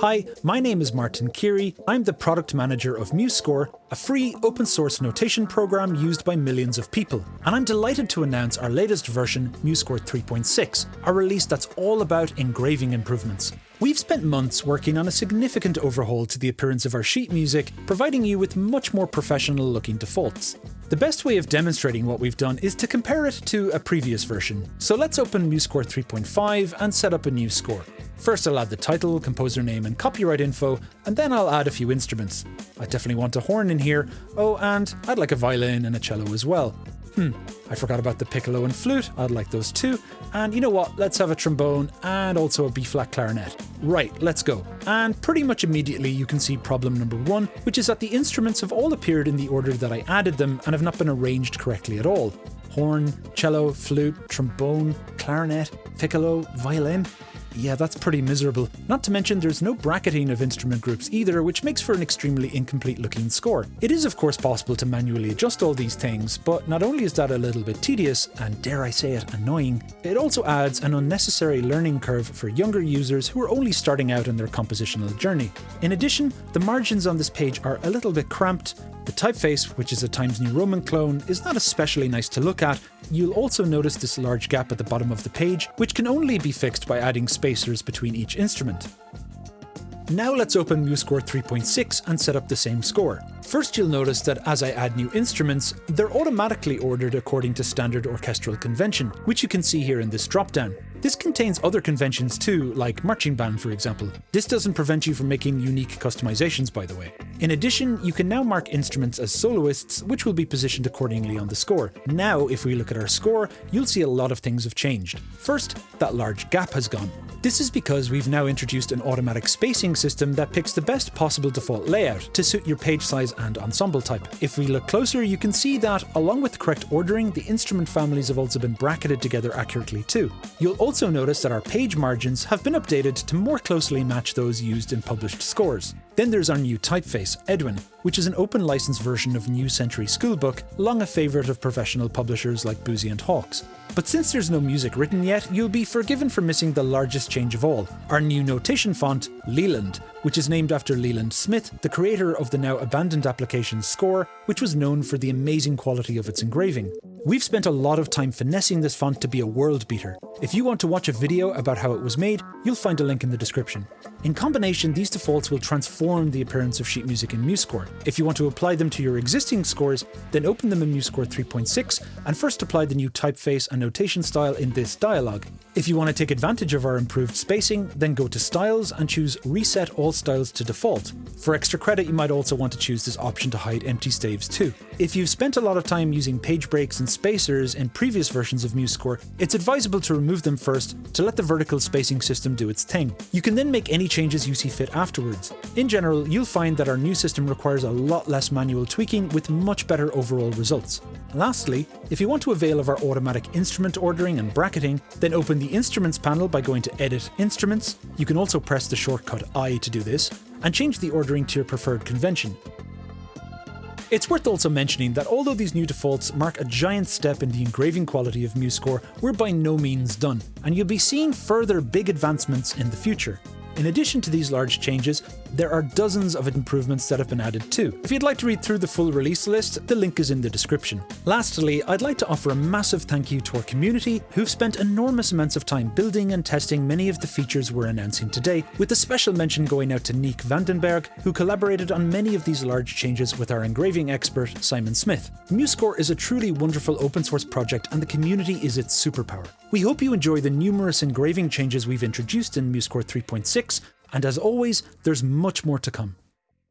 Hi, my name is Martin Keary. I'm the product manager of MuseScore, a free open source notation program used by millions of people. And I'm delighted to announce our latest version, MuseScore 3.6, a release that's all about engraving improvements. We've spent months working on a significant overhaul to the appearance of our sheet music, providing you with much more professional looking defaults. The best way of demonstrating what we've done is to compare it to a previous version. So let's open MuseScore 3.5 and set up a new score. First I'll add the title, composer name and copyright info, and then I'll add a few instruments. I definitely want a horn in here, oh and I'd like a violin and a cello as well. Hmm, I forgot about the piccolo and flute, I'd like those too. And you know what, let's have a trombone and also a B-flat clarinet. Right, let's go. And pretty much immediately you can see problem number one, which is that the instruments have all appeared in the order that I added them and have not been arranged correctly at all. Horn, cello, flute, trombone, clarinet, piccolo, violin. Yeah, that's pretty miserable. Not to mention there's no bracketing of instrument groups either, which makes for an extremely incomplete looking score. It is of course possible to manually adjust all these things, but not only is that a little bit tedious, and dare I say it, annoying, it also adds an unnecessary learning curve for younger users who are only starting out in their compositional journey. In addition, the margins on this page are a little bit cramped, the typeface, which is a Times New Roman clone, is not especially nice to look at. You'll also notice this large gap at the bottom of the page, which can only be fixed by adding spacers between each instrument. Now let's open MuseScore 3.6 and set up the same score. First you'll notice that as I add new instruments, they're automatically ordered according to standard orchestral convention, which you can see here in this dropdown. This contains other conventions too, like marching band for example. This doesn't prevent you from making unique customizations by the way. In addition, you can now mark instruments as soloists, which will be positioned accordingly on the score. Now, if we look at our score, you'll see a lot of things have changed. First, that large gap has gone. This is because we've now introduced an automatic spacing system that picks the best possible default layout to suit your page size and ensemble type. If we look closer, you can see that, along with the correct ordering, the instrument families have also been bracketed together accurately too. You'll also notice that our page margins have been updated to more closely match those used in published scores. Then there's our new typeface, Edwin, which is an open license version of New Century Schoolbook, long a favourite of professional publishers like Boosey and Hawkes. But since there's no music written yet, you'll be forgiven for missing the largest change of all, our new notation font, Leland, which is named after Leland Smith, the creator of the now abandoned application Score, which was known for the amazing quality of its engraving. We've spent a lot of time finessing this font to be a world beater. If you want to watch a video about how it was made, you'll find a link in the description. In combination, these defaults will transform the appearance of sheet music in MuseScore. If you want to apply them to your existing scores, then open them in MuseScore 3.6 and first apply the new typeface and notation style in this dialog. If you want to take advantage of our improved spacing, then go to Styles and choose Reset All Styles to Default. For extra credit, you might also want to choose this option to hide empty staves too. If you've spent a lot of time using page breaks and spacers in previous versions of MuseScore, it's advisable to remove them first to let the vertical spacing system do its thing. You can then make any changes you see fit afterwards. In general, you'll find that our new system requires a lot less manual tweaking with much better overall results. Lastly, if you want to avail of our automatic instrument ordering and bracketing, then open the Instruments panel by going to Edit Instruments. You can also press the shortcut I to do this, and change the ordering to your preferred convention. It's worth also mentioning that although these new defaults mark a giant step in the engraving quality of MuseScore, we're by no means done, and you'll be seeing further big advancements in the future. In addition to these large changes, there are dozens of improvements that have been added too. If you'd like to read through the full release list, the link is in the description. Lastly, I'd like to offer a massive thank you to our community who've spent enormous amounts of time building and testing many of the features we're announcing today, with a special mention going out to Niek Vandenberg, who collaborated on many of these large changes with our engraving expert, Simon Smith. MuseScore is a truly wonderful open source project and the community is its superpower. We hope you enjoy the numerous engraving changes we've introduced in MuseScore 3.6 and as always, there's much more to come.